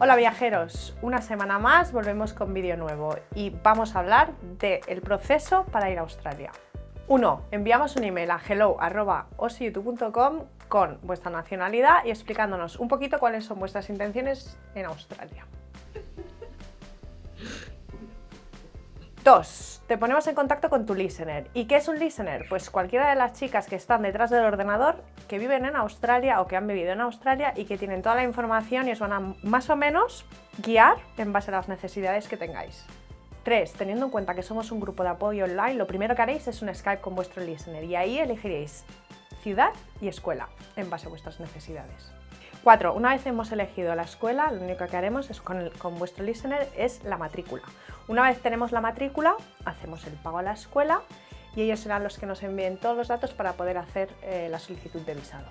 Hola viajeros, una semana más volvemos con vídeo nuevo y vamos a hablar del proceso para ir a Australia. 1. Enviamos un email a hello.osyoutube.com con vuestra nacionalidad y explicándonos un poquito cuáles son vuestras intenciones en Australia. 2. Te ponemos en contacto con tu listener. ¿Y qué es un listener? Pues cualquiera de las chicas que están detrás del ordenador, que viven en Australia o que han vivido en Australia y que tienen toda la información y os van a más o menos guiar en base a las necesidades que tengáis. 3. Teniendo en cuenta que somos un grupo de apoyo online, lo primero que haréis es un Skype con vuestro listener y ahí elegiréis ciudad y escuela en base a vuestras necesidades. 4. Una vez hemos elegido la escuela, lo único que haremos es con, con, vuestro listener es la matrícula. Una vez tenemos la matrícula, hacemos el pago a la escuela y ellos serán los que nos envíen todos los datos para poder hacer eh, la solicitud de visado.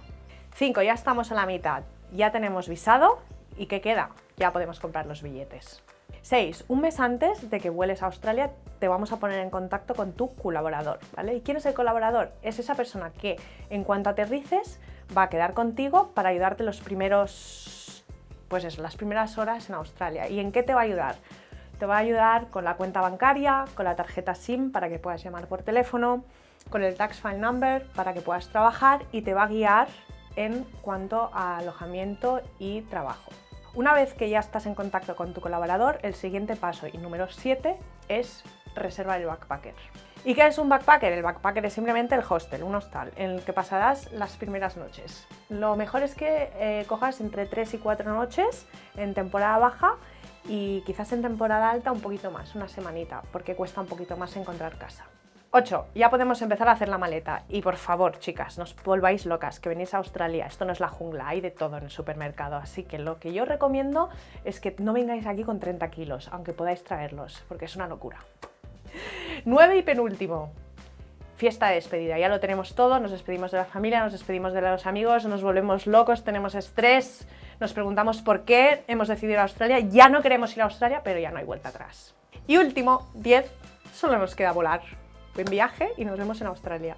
5. Ya estamos a la mitad, ya tenemos visado y ¿qué queda? Ya podemos comprar los billetes. 6. Un mes antes de que vueles a Australia te vamos a poner en contacto con tu colaborador, ¿vale? ¿Y quién es el colaborador? Es esa persona que en cuanto aterrices va a quedar contigo para ayudarte los primeros, pues eso, las primeras horas en Australia. ¿Y en qué te va a ayudar? Te va a ayudar con la cuenta bancaria, con la tarjeta SIM para que puedas llamar por teléfono, con el Tax File Number para que puedas trabajar y te va a guiar en cuanto a alojamiento y trabajo. Una vez que ya estás en contacto con tu colaborador, el siguiente paso y número 7 es reservar el backpacker. ¿Y qué es un backpacker? El backpacker es simplemente el hostel, un hostal, en el que pasarás las primeras noches. Lo mejor es que eh, cojas entre 3 y 4 noches en temporada baja y quizás en temporada alta un poquito más, una semanita, porque cuesta un poquito más encontrar casa. 8. Ya podemos empezar a hacer la maleta. Y por favor, chicas, no os volváis locas, que venís a Australia. Esto no es la jungla, hay de todo en el supermercado. Así que lo que yo recomiendo es que no vengáis aquí con 30 kilos, aunque podáis traerlos, porque es una locura. 9 y penúltimo. Fiesta de despedida, ya lo tenemos todo, nos despedimos de la familia, nos despedimos de los amigos, nos volvemos locos, tenemos estrés, nos preguntamos por qué hemos decidido ir a Australia, ya no queremos ir a Australia, pero ya no hay vuelta atrás. Y último, 10, solo nos queda volar. Buen viaje y nos vemos en Australia.